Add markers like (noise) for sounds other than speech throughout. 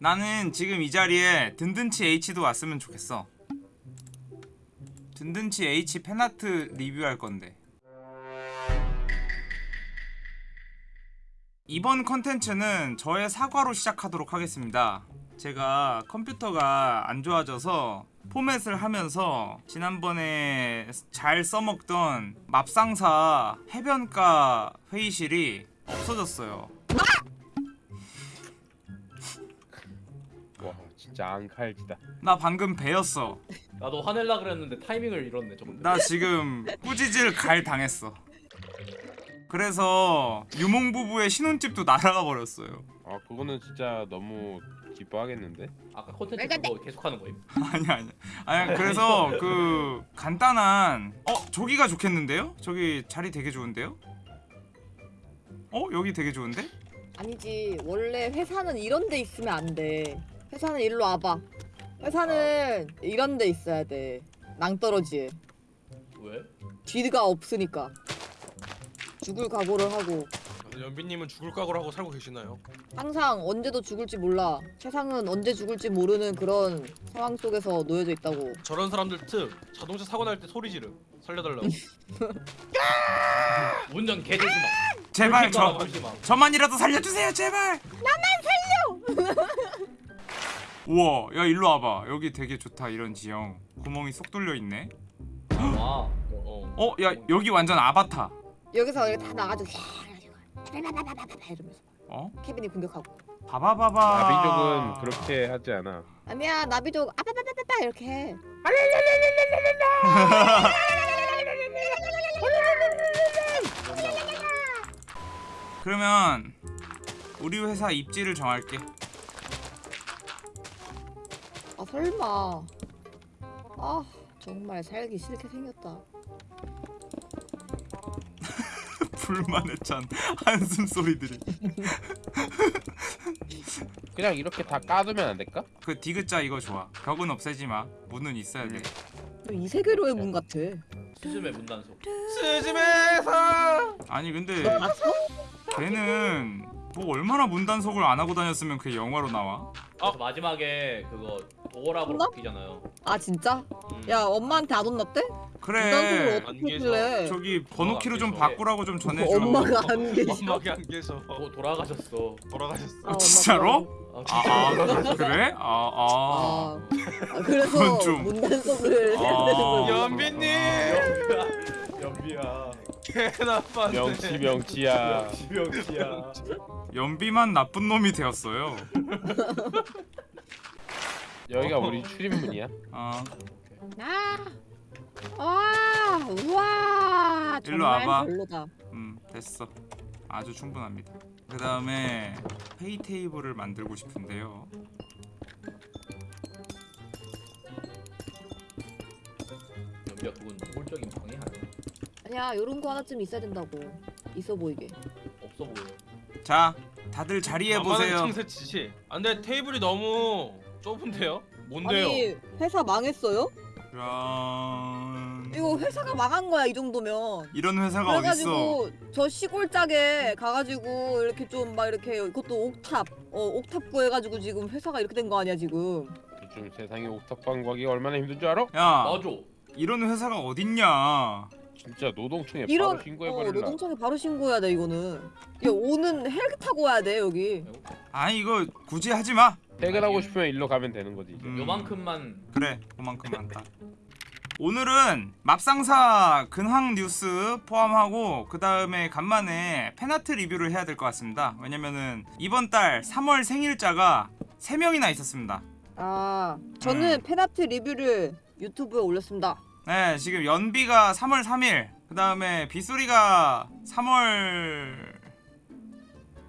나는 지금 이 자리에 든든치 H도 왔으면 좋겠어. 든든치 H 팬아트 리뷰할 건데. 이번 컨텐츠는 저의 사과로 시작하도록 하겠습니다. 제가 컴퓨터가 안 좋아져서 포맷을 하면서 지난번에 잘 써먹던 맙상사 해변가 회의실이 없어졌어요 앙칼지다 나 방금 배였어 나도 화낼라 그랬는데 타이밍을 잃었네 조금. 나 지금 꾸지질 갈 당했어 그래서 유몽부부의 신혼집도 날아가 버렸어요 아 그거는 진짜 너무 기뻐하겠는데 아까 콘텐츠 그거 계속하는 거임. (laughs) 아니 아니 아니 그래서 그 간단한 어 저기가 좋겠는데요? 저기 자리 되게 좋은데요? 어 여기 되게 좋은데? 아니지 원래 회사는 이런 데 있으면 안돼 회사는 일로 와봐. 회사는 이런 데 있어야 돼. 낭떠러지에. 왜? 뒤가 없으니까. 죽을 각오를 하고. 연비님은 죽을 각오를 하고 살고 계시나요? 항상 언제도 죽을지 몰라. 세상은 언제 죽을지 모르는 그런 상황 속에서 놓여져 있다고. 저런 사람들 특 자동차 사고 날 때 소리 지르. 살려달라고. (laughs) 운전 개조심하. 제발 저. 저만이라도 살려주세요 제발. 나만 살려 (laughs) 우와 야 일로 와봐 여기 되게 좋다 이런 지형 구멍이 쏙 뚫려 있네 와. 어. 어. 어야 여기 완전 아바타 여기서 이렇게 다 나가지고 이러면서 어 케빈이 공격하고 바바바바 나비족은 그렇게 하지 않아 아니야 나비족 아빠빠빠빠 이렇게 해 그러면 우리 회사 입지를 정할게 아 설마. 아 정말 살기 싫게 생겼다. (laughs) 불만의 찬 한숨 소리들이. (laughs) 그냥 이렇게 다 까두면 안 될까? 그 디귿자 이거 좋아. 벽은 없애지 마. 문은 있어야 돼. 이 세계로의 문 같아. 스즈메 문단속. 스즈메사 아니 근데? 걔는 뭐 얼마나 문단속을 안 하고 다녔으면 그게 영화로 나와 그래서 마지막에 그거 도어락으로 혼나? 바뀌잖아요. 아 진짜? 음. 야 엄마한테 안 혼났대? 그래 어떻게 안 했길래 저기 번호키로 좀 계속. 바꾸라고 좀 전해줘 엄마가 안 계셔 엄마가 안 계셔 도, 돌아가셨어. 돌아가셨어 아, 진짜로? 아, 아, 진짜. 아 그래? 아, 아. 아, 아 그래서 그건 좀- 문단속을 해야 아. 되는 거야 연비님 연비야. 연비야. 개나빴네. 명치 명치야. 명치야. 연비만 나쁜 놈이 되었어요. (laughs) 여기가 우리 출입문이야? 아 아, 와, 우와, 일로 정말 와봐. 별로다. 음 됐어. 아주 충분합니다. 그 다음에 페이 테이블을 만들고 싶은데요. 연비야 그건 노골적인 방해 아니야. 요런 거 하나쯤 있어야 된다고. 있어 보이게. 없어 보여. 자 다들 자리에 보세요 청새 지시 안돼 테이블이 너무 좁은데요? 뭔데요? 아니, 회사 망했어요? 짠 이거 회사가 망한 거야, 이 정도면. 이런 회사가 어딨어 그래가지고 저 시골 짝에 가가지고 이렇게 좀 막 이렇게 이것도 옥탑, 어 옥탑 구해가지고 지금 회사가 이렇게 된 거 아니야 지금? 요즘 세상에 옥탑방 구하기가 얼마나 힘든 줄 알아? 야 맞아. 이런 회사가 어딨냐 진짜 노동청에 이런 바로 신고해 어, 버릴라 노동청에 바로 신고해야 돼 이거는. 야 오는 헬기 타고 와야 돼 여기. 아니 이거 굳이 하지 마 퇴근하고 싶으면 일로 가면 되는 거지 이제. 음, 요만큼만 그래 그만큼 한다 오늘은 맙상사 근황 뉴스 포함하고 그 다음에 간만에 팬아트 리뷰를 해야 될 것 같습니다 왜냐면은 이번 달 3월 생일자가 3명이나 있었습니다 아 저는 음. 팬아트 리뷰를 유튜브에 올렸습니다. 네 지금 연비가 3월 3일 그 다음에 빗소리가 3월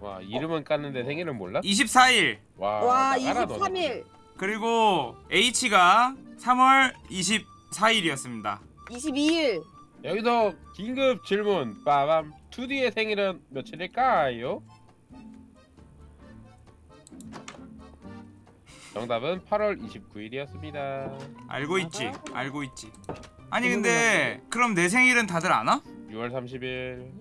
와 이름은 깠는데 생일은 몰라? 24일 와, 와 나가라, 너는. 23일, 그리고 H가 3월 24일이었습니다 22일. 여기서 긴급 질문 빠밤 2D의 생일은 며칠일까요? 정답은 8월 29일이었습니다 알고 있지. 알고 있지 아니 근데 그럼 내 생일은 다들 아나? 6월 30일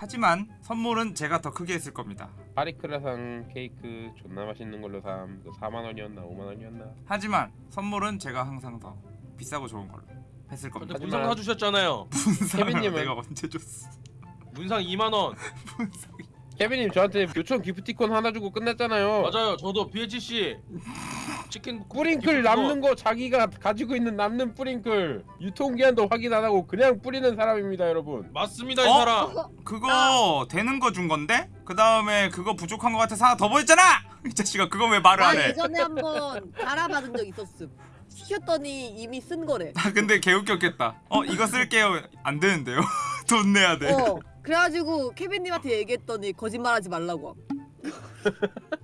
하지만 선물은 제가 더 크게 했을 겁니다 파리크라상 케이크 존나 맛있는 걸로 삼. 그 4만 원이었나 5만 원이었나. 하지만 선물은 제가 항상 더 비싸고 좋은 걸로 했을 근데 겁니다. 하지만- 문상 사주셨잖아요. 케빈님은- 내가 언제 줬어? 문상 2만 원. (laughs) 케빈님 저한테 요청 기프티콘 하나 주고 끝났잖아요. 맞아요. 저도 BHC 치킨 뿌링클 남는 거 자기가 가지고 있는 남는 뿌링클 유통기한도 확인 안 하고 그냥 뿌리는 사람입니다, 여러분. 맞습니다 이 어? 사람. 그거 되는 거 준 건데? 그 다음에 그거 부족한 거 같아서 하나 더 보냈잖아! (laughs) 이 자식아 그거 왜 말을 나 안 해? 예전에 한번 갈아받은 적 있었음. 시켰더니 이미 쓴 거래. 아 근데 개웃겼겠다. 어 이거 쓸게요. 안 되는데요. (laughs) 돈 내야 돼. 어. 그래가지고 케빈님한테 얘기했더니 거짓말하지 말라고. 함.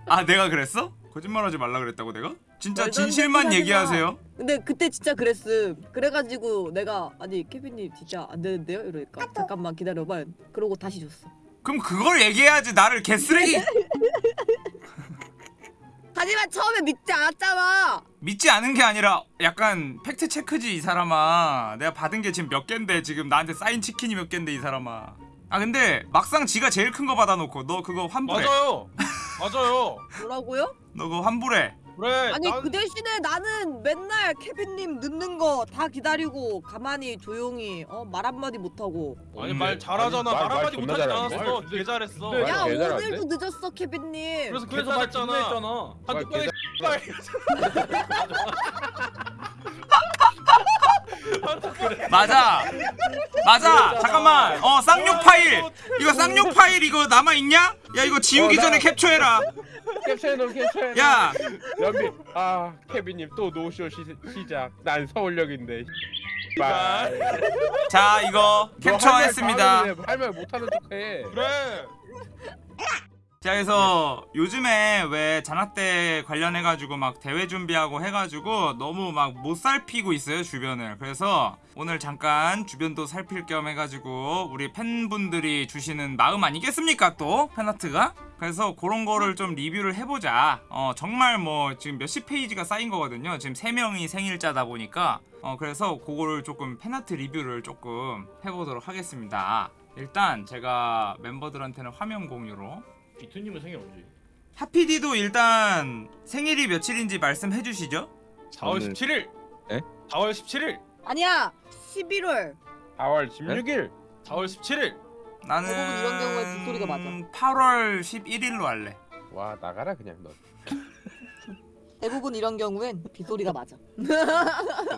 아 내가 그랬어? 거짓말하지 말라 그랬다고 내가? 진짜 진실만 얘기하세요. 근데 그때 진짜 그랬음. 그래가지고 내가 아니 케빈님 진짜 안 되는데요? 이러니까 잠깐만 기다려봐. 그러고 다시 줬어. 그럼 그걸 얘기해야지 나를 개쓰레기 (laughs) 하지만 처음에 믿지 않았잖아. 믿지 않은 게 아니라 약간 팩트 체크지 이 사람아. 내가 받은 게 지금 몇 갠데 지금 나한테 사인 치킨이 몇 갠데 이 사람아. 아 근데 막상 지가 제일 큰 거 받아놓고 너 그거 환불해. 맞아요. (laughs) 맞아요. 뭐라고요? 너 그거 환불해. 그래. 아니 난- 그 대신에 나는 맨날 케빈님 늦는 거 다 기다리고 가만히 조용히 어 말 한마디 못하고 아니 말 잘하잖아. 말- 말, 말 한마디 못하지? 않았어. 말개 잘했어. 근데- 야? 오늘도 늦었어 케빈님 그래서 그래서 말 했잖아. 한두 말 번에 (laughs) (laughs) 맞아. 맞아. 잠깐만. 어 쌍욕 파일. 이거 쌍욕 파일 이거 남아 있냐? 야 이거 지우기 어, 나- 전에 캡처해라. 캡처해놓은 캡처해놓은 야 연비 아 케빈님 또 노쇼 시, 시작 난 서울역인데 말자 이거 캡처했습니다. 할말 못하는 척해 그래. 자 그래서 요즘에 왜 잔학대 관련해 가지고 막 대회 준비하고 해가지고 너무 막 못 살피고 있어요 주변을. 그래서 오늘 잠깐 주변도 살필 겸 해가지고 우리 팬분들이 주시는 마음 아니겠습니까 또? 팬아트가? 그래서 그런 거를 좀 리뷰를 해보자. 어 정말 뭐 지금 몇십 페이지가 쌓인 거거든요. 지금 세 명이 생일자다 보니까. 어 그래서 그거를 조금 팬아트 리뷰를 조금 해보도록 하겠습니다. 일단 제가 멤버들한테는 화면 공유로 비투님은 생일 언제? 하피디도 일단 생일이 며칠인지 말씀해 주시죠. 4월 오늘- 17일. 에? 4월 17일. 아니야 11월 4월 16일 4월 17일. 나는 대부분 이런 경우에 빗소리가 맞아. 8월 11일로 할래. 와 나가라 그냥 너 대부분 이런 경우엔 빗소리가 맞아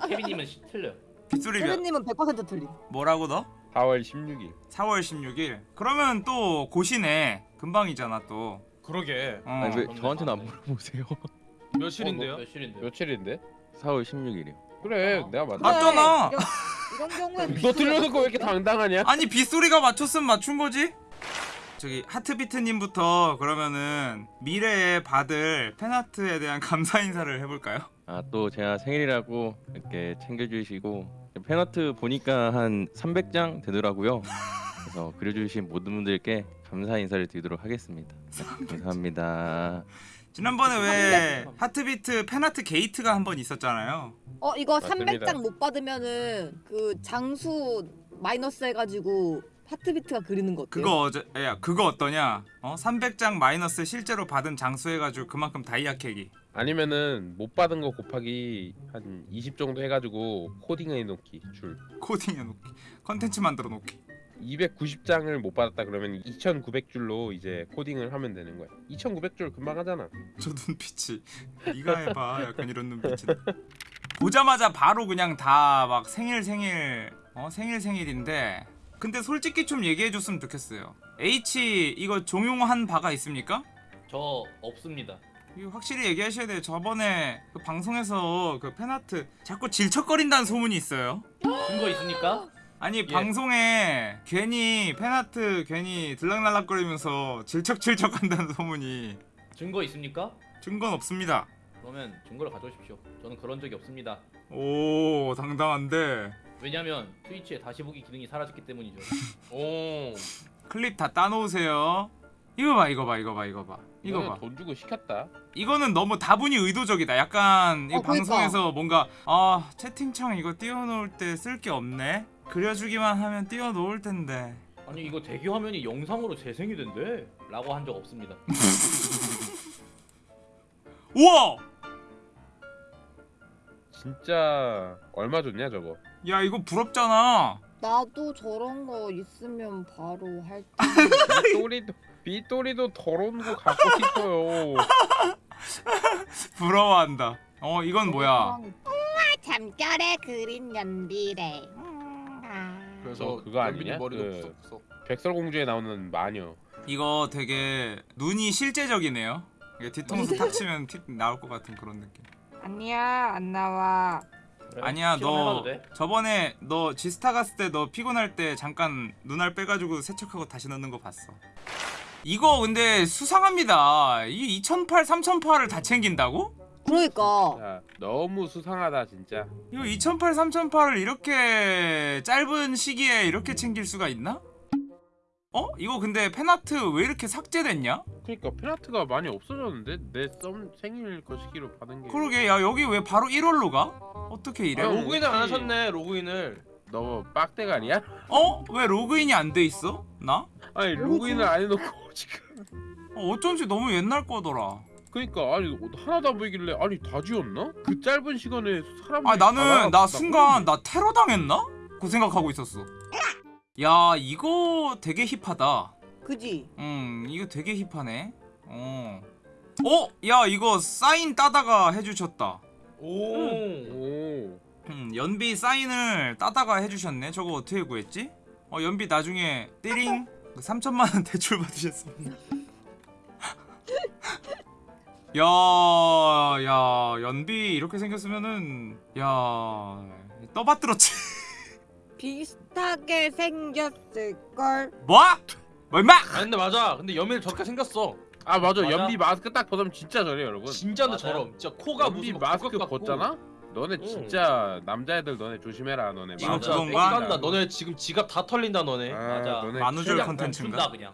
케빈님은 시- 틀려. 빗소리 몇 케빈님은 100% 틀림 뭐라고 너? 4월 16일 4월 16일. 그러면 또 고시네. 금방이잖아 또. 그러게. 어. 아니 왜 저한테는 안 네. 물어보세요? (laughs) 며칠인데요? 며칠인데? 며칠인데? 4월 16일이요. 그래 어. 내가 맞 아, 맞잖아. 이런, 이런 경우엔 (laughs) 너 들려놓고 왜 이렇게 당당하냐? 아니 빗소리가 맞췄으면 맞춘 거지? 저기 하트비트님부터 그러면은 미래에 받을 팬아트에 대한 감사 인사를 해볼까요? 아 또 제가 생일이라고 이렇게 챙겨주시고 fan art 보니까 한 300장 되더라고요. 그래서 그려주신 모든 분들께 감사 인사를 드리도록 하겠습니다. 네, 감사합니다. 지난번에 왜 하트비트 fan art 게이트가 한 번 있었잖아요. 어 이거 맞습니다. 300장 못 받으면은 그 장수 마이너스 해가지고 하트비트가 그리는 거 어때요? 그거 어제 야 그거 어떠냐? 어 300장 마이너스 실제로 받은 장수 해가지고 그만큼 다이아 캐기. 아니면은 못 받은 거 곱하기 한 20 정도 해가지고 코딩해 놓기 줄 코딩해 놓기. 컨텐츠 만들어 놓기. 290장을 못 받았다 그러면 2,900줄로 이제 코딩을 하면 되는 거야 2,900줄 금방 하잖아 저 눈빛이 네가 해봐 약간 이런 눈빛이. 보자마자 바로 그냥 다 막 생일 생일 어 생일 생일인데 근데 솔직히 좀 얘기해 줬으면 좋겠어요. H 이거 종용한 바가 있습니까? 저 없습니다. 이거 확실히 얘기하셔야 돼요. 저번에 그 방송에서 그 팬아트 자꾸 질척거린다는 소문이 있어요. 증거 있습니까? 아니 예. 방송에 괜히 팬아트 괜히 들락날락거리면서 질척질척한다는 소문이 증거 있습니까? 증거는 없습니다. 그러면 증거를 가져오십시오. 저는 그런 적이 없습니다. 오 당당한데 왜냐면 트위치에 다시 보기 기능이 사라졌기 때문이죠. (laughs) 오. 클립 다 따놓으세요. 이거 봐 이거 봐 이거 봐 이거 봐 이거 봐 돈 주고 시켰다 이거는 너무 다분히 의도적이다. 약간 이 어, 그러니까. 방송에서 뭔가 아 채팅창 이거 띄워놓을 때 쓸 게 없네. 그려주기만 하면 띄워놓을 텐데. 아니 이거 대기 화면이 영상으로 재생이 된대. 라고 한 적 없습니다. (laughs) 우와 진짜 얼마 줬냐 저거? 야 이거 부럽잖아 나도 저런 거 있으면 바로 할 (laughs) 때. 빗돌이도 빗돌이도 더러운 거 갖고 싶어요. (laughs) 부러워한다 어 이건 뭐야 잠결에 그린 연비래. 아. 그래서 어, 그거 아니냐? 머리도 그- 푸석푸석. 백설공주에 나오는 마녀. 이거 되게 눈이 실제적이네요 이게 뒤통수 탁 치면 티 나올 것 같은 그런 느낌 아니야 안 나와. 그래? 아니야 너 돼? 저번에 너 지스타 갔을 때 너 피곤할 때 잠깐 눈알 빼가지고 세척하고 다시 넣는 거 봤어 이거 근데 수상합니다 이 2008, 3008을 다 챙긴다고? 그러니까 자, 너무 수상하다 진짜. 이거 2008, 3008을 이렇게 짧은 시기에 이렇게 챙길 수가 있나? 어? 이거 근데 팬아트 왜 이렇게 삭제됐냐? 그러니까 페나트가 많이 없어졌는데 내 썸 생일 거시기로 받은 게. 그러게 야 여기 왜 바로 1월로 가? 어떻게 이래? 아, 어, 로그인을 안 하셨네 로그인을. 너 빡대가리야? 어? 왜 로그인이 안 돼 있어? 나? 아니 로그인을 안 해놓고 (laughs) 지금. 어, 어쩐지 너무 옛날 거더라 그러니까 아니 하나도 안 보이길래 아니 다 지웠나? 그 짧은 시간에 사람. 아 나는 나 순간 나 테러 당했나? 그 생각하고 있었어 야 이거 되게 힙하다 그지. 음 이거 되게 힙하네 어 어? 야 이거 사인 따다가 해주셨다 오. 오. 음, 연비 사인을 따다가 해주셨네. 저거 어떻게 구했지? 어, 연비 나중에 띠링 (laughs) 3천만 원 대출 받으셨습니다. (laughs) 야, 야, 연비 이렇게 생겼으면은 야, 떠받들었지. (laughs) 비슷하게 생겼을 걸. 뭐? 뭐 임마? 아 근데 맞아. 근데 연민이 저렇게 생겼어. 아 맞아. 맞아? 연비 마스크 딱 벗으면 진짜 저래 여러분. 진짜. 저럼. 진짜 코가 연비 무슨 마스크. 벗잖아? 너네 응. 진짜 남자애들 너네 조심해라 너네. 맞아. 그건가? 땡 간다. 너네 지금 지갑 다 털린다 너네. 아, 맞아. 너네 만우절 컨텐츠인가? 그냥.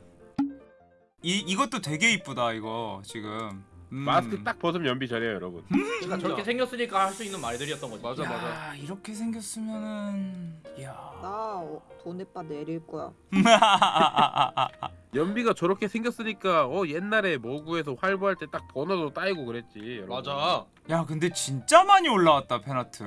이 이것도 되게 이쁘다 이거 지금. 음. 마스크 딱 벗으면 연비 저래요 여러분. 그러니까 저렇게 생겼으니까 할 수 있는 말들이었던 거지. 맞아, 맞아. 야, 이렇게 생겼으면은 야. 나 어, 돈에 빠 내릴 거야. (laughs) 연비가 저렇게 생겼으니까 어 옛날에 모구에서 활보할 때 딱 번호도 따이고 그랬지. 여러분. 맞아. 야, 근데 진짜 많이 올라왔다 팬아트.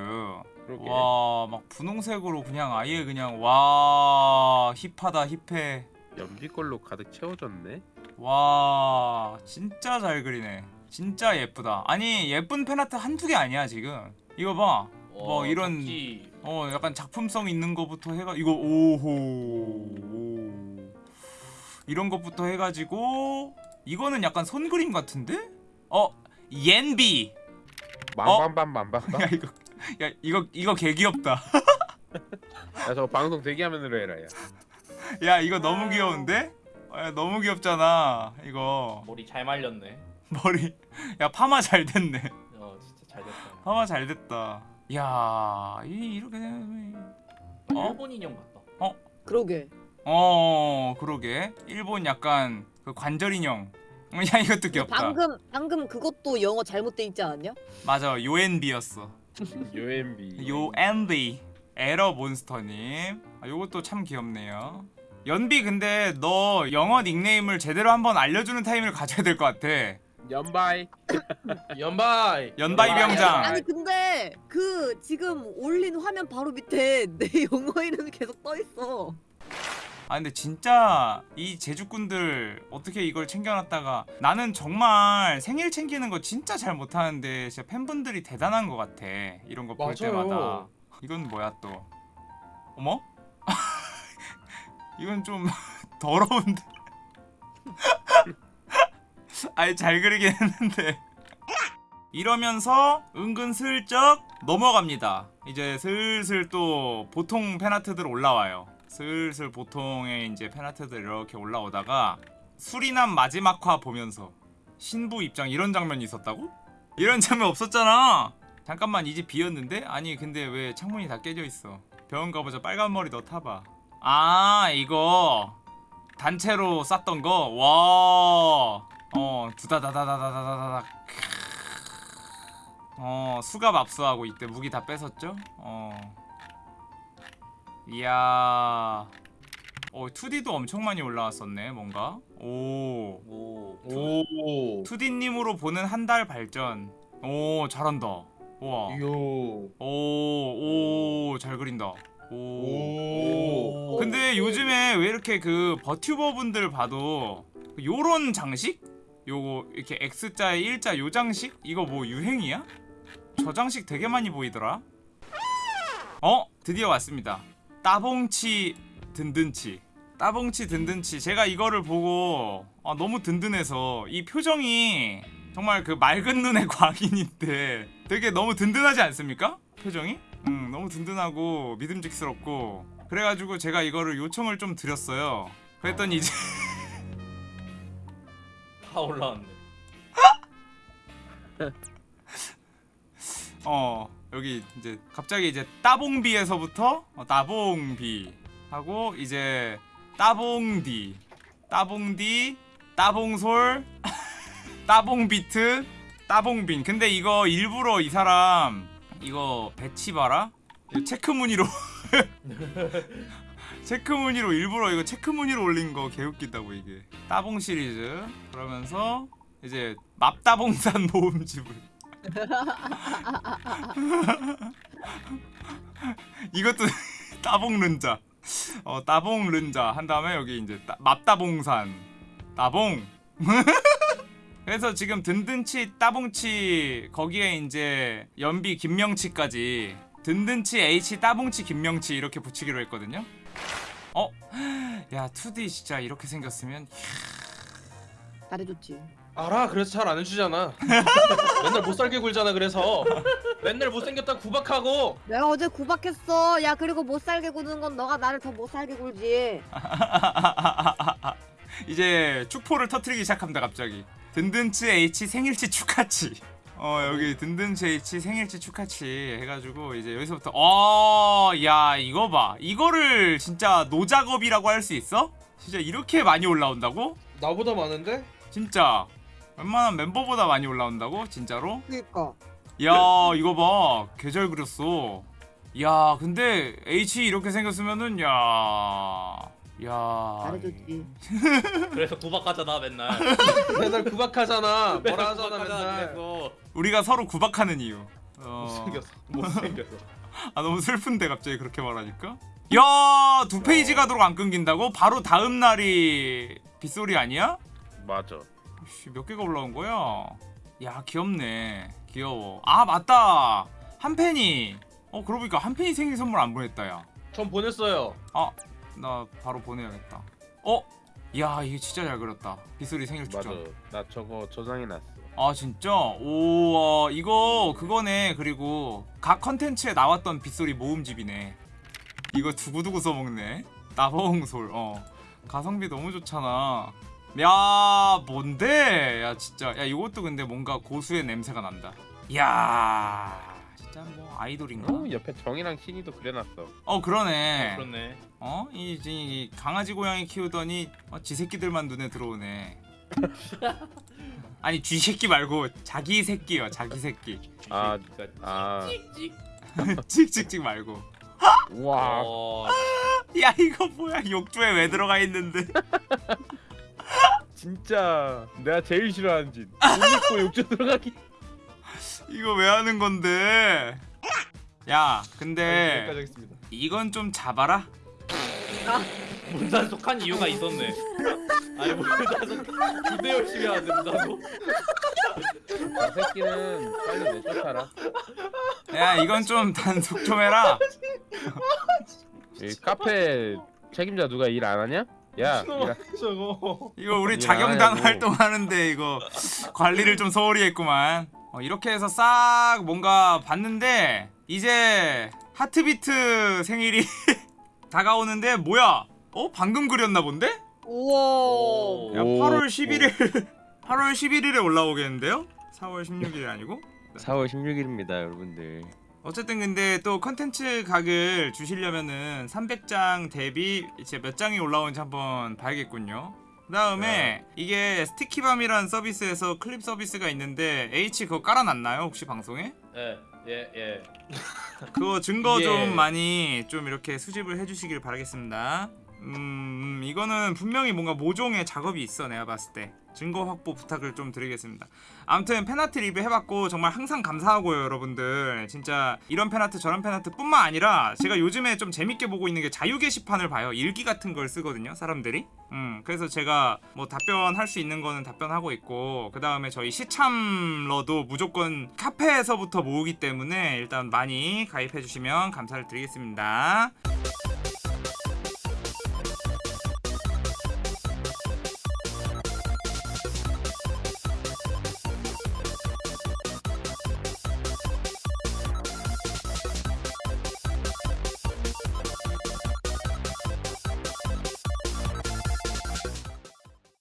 그러게. 와, 막 분홍색으로 그냥 아예 그냥 와 힙하다 힙해. 연비 걸로 가득 채워졌네. 와, 진짜 잘 그리네. 진짜 예쁘다. 아니 예쁜 팬아트 한두 개 아니야 지금. 이거 봐. 뭐 어, 이런- 잡지. 어, 약간 작품성 있는 거부터 해가 이거 오호. 오. 이런 것부터 해가지고 이거는 약간 손 그림 같은데? 어, 옌비. 맘밤밤밤밤밤. 야 이거, 야 이거 이거 개 귀엽다. 야저 방송 대기화면으로 해라 야. 야 이거 너무 귀여운데? 야, 너무 귀엽잖아 이거 머리 잘 말렸네. 머리 야 파마 잘 됐네 어 진짜 잘 됐다. 파마 잘 됐다 야 이, 이렇게 되면 어? 일본 인형 같다. 그러게. 어 그러게 일본 약간 그 관절 인형 야 이것도 귀엽다 방금 방금 그것도 영어 잘못돼 있지 않았냐? 맞아 요엔비였어 UMB. (laughs) 요엔비 에러 몬스터님 아, 요것도 참 귀엽네요 연비 근데 너 영어 닉네임을 제대로 한번 알려주는 타임을 가져야 될 것 같아 연바이. (laughs) 연바이. 연바이 병장 아니 근데 그 지금 올린 화면 바로 밑에 내 (laughs) 영어 이름이 계속 떠 있어. 아 근데 진짜 이 제주꾼들 어떻게 이걸 챙겨놨다가 나는 정말 생일 챙기는 거 진짜 잘 못하는데 진짜 팬분들이 대단한 것 같아 이런 거 볼. 때마다. 이건 뭐야 또? 어머? (laughs) 이건 좀 (laughs) 더러운데. (laughs) 아니 잘 그리긴 했는데. 이러면서 은근슬쩍 넘어갑니다. 이제 슬슬 또 보통 팬아트들 올라와요 슬슬 보통의 이제 팬아트들 이렇게 올라오다가 수리남 마지막화 보면서 신부 입장 이런 장면이 있었다고? 이런 장면 없었잖아 잠깐만 이 집 비었는데? 아니 근데 왜 창문이 다 깨져 있어 병원 가보자 빨간 머리 너 타봐 아 이거 단체로 쌌던 거? 와. 어, 두다다다다다다다다. 어, 수갑 압수하고 이때 무기 다 뺏었죠? 어. 이야. 어 2D도 엄청 많이 올라왔었네 뭔가 오 오. 오. 2D님으로 보는 한 달 발전 오 잘한다 우와 요. 오오잘 그린다 오 오. 근데 요즘에 왜 이렇게 그 버튜버 분들 봐도 요런 장식? 요거 이렇게 X자에 일자 요 장식? 이거 뭐 유행이야? 저 장식 되게 많이 보이더라 어? 드디어 왔습니다 따봉치 든든치 따봉치 든든치 제가 이거를 보고 아, 너무 든든해서 이 표정이 정말 그 맑은 눈의 (laughs) 광인인데 되게 너무 든든하지 않습니까? 표정이? 음 너무 든든하고 믿음직스럽고 그래가지고 제가 이거를 요청을 좀 드렸어요 그랬더니 이제 (laughs) 다 올라왔네. (laughs) 어 여기 이제 갑자기 이제 따봉비에서부터 어, 따봉비 하고 이제 따봉디 따봉디 따봉솔 (laughs) 따봉비트 따봉빈. 근데 이거 일부러 이 사람 이거 배치 봐라. 이거 체크 무늬로. (laughs) 체크 무늬로 일부러 이거 체크 무늬로 올린 거 개웃기다고 이게. 따봉 시리즈. 그러면서 이제 맙따봉산 모음집을 (laughs) 이것도 (laughs) 따봉 른자. 어 따봉 른자. 한 다음에 여기 이제 따, 맙따봉산. 따봉. (laughs) 그래서 지금 든든치 따봉치 거기에 이제 연비 김명치까지 든든치 H 따봉치 김명치 이렇게 붙이기로 했거든요. 어? (gasps) 야 2D 진짜 이렇게 생겼으면 잘해줬지. 알아 그래서 잘 안 해주잖아 (laughs) 맨날 못 살게 굴잖아 그래서 맨날 못생겼다 구박하고 내가 어제 구박했어. 야 그리고 못 살게 구는 건 너가 나를 더 못 살게 굴지. (laughs) 이제 축포를 터트리기 시작합니다 갑자기 든든치 H 생일치 축하치 어 여기 든든치 H 생일치 축하치 해가지고 이제 여기서부터 어야 이거 봐 이거를 진짜 노작업이라고 할 수 있어? 진짜 이렇게 많이 올라온다고? 나보다 많은데? 진짜 웬만한 멤버보다 많이 올라온다고? 진짜로? 그니까. 야 이거 봐 개잘 그렸어 야 근데 H 이렇게 생겼으면은 야... 야... 잘해줬지. (laughs) 그래서 구박하잖아 맨날. (laughs) 맨날 구박하잖아 뭐라 하잖아 구박하잖아, 맨날 그래서. 우리가 서로 구박하는 이유 어... 못생겼어 (laughs) 못생겼어 아 너무 슬픈데 갑자기 그렇게 말하니까 야두 페이지 가도록 안 끊긴다고? 바로 다음 날이 빗소리 아니야? 맞아. 씨, 몇 개가 올라온 거야? 야 귀엽네 귀여워 아 맞다 한 팬이 어 그러고 보니까 한 팬이 생일 선물 안 보냈다 야전 보냈어요 아, 나 바로 보내야겠다. 어? 야, 이게 진짜 잘 그렸다. 빗소리 생일 맞아. 축전. 나 저거 저장해 놨어. 아, 진짜? 오, 어, 이거 그거네. 그리고 각 컨텐츠에 나왔던 빗소리 모음집이네. 이거 두고두고 써먹네. 나봉솔. 어. 가성비 너무 좋잖아. 야, 뭔데? 야, 진짜. 야, 이것도 근데 뭔가 고수의 냄새가 난다. 야, 진짜 뭐 아이돌인가? 어, 옆에 정이랑 신이도 그려놨어. 어, 그러네. 그렇네. 어? 이, 이, 이 강아지 고양이 키우더니 어, 지 새끼들만 눈에 들어오네. (laughs) 아니 쥐 새끼 말고 자기 새끼요 자기 새끼 아, 아. 찍찍. 찍찍찍 (laughs) 말고 와. 어, 야 이거 뭐야 욕조에 왜 들어가 있는데 (laughs) 진짜 내가 제일 싫어하는 짓. 옷 입고 욕조 들어가기. 이거 왜 하는 건데 야 근데 하겠습니다 이건 좀 잡아라 문단속한 이유가 있었네. (laughs) 아니 문단속 기대 열심히 하는데 문단속. 저 새끼는 빨리 내쫓아라. 야 이건 좀 단속 좀 해라 이 카페 책임자 누가 일 안 하냐? 야, 일 안- 저거 이거 우리 야, 아이고. 활동하는데 이거 관리를 좀 소홀히 했구만 어, 이렇게 해서 싹 뭔가 봤는데 이제 하트비트 생일이 (laughs) 다가오는데 뭐야 어 방금 그렸나 본데? 우와. 야 오. 8월 11일 8월 11일에 올라오겠는데요? 4월 16일이 아니고 4월 16일입니다, 여러분들. 어쨌든 근데 또 컨텐츠 각을 주시려면은 300장 대비 이제 몇 장이 올라오는지 한번 봐야겠군요. 그 다음에 이게 스티키밤이라는 서비스에서 클립 서비스가 있는데 H 그거 깔아놨나요 혹시 방송에? 예, 예, 예. (laughs) 그거 증거 예. 좀 많이 좀 이렇게 수집을 해주시길 바라겠습니다. 음 이거는 분명히 뭔가 모종의 작업이 있어 내가 봤을 때 증거 확보 부탁을 좀 드리겠습니다. 아무튼 팬아트 리뷰 해봤고 정말 항상 감사하고요 여러분들. 진짜 이런 팬아트 저런 팬아트 뿐만 아니라 제가 요즘에 좀 재밌게 보고 있는 게 자유 게시판을 봐요. 일기 같은 걸 쓰거든요 사람들이. 음 그래서 제가 뭐 답변할 수 있는 거는 답변하고 있고 그 다음에 저희 시참러도 무조건 카페에서부터 모으기 때문에 일단 많이 가입해 주시면 감사를 드리겠습니다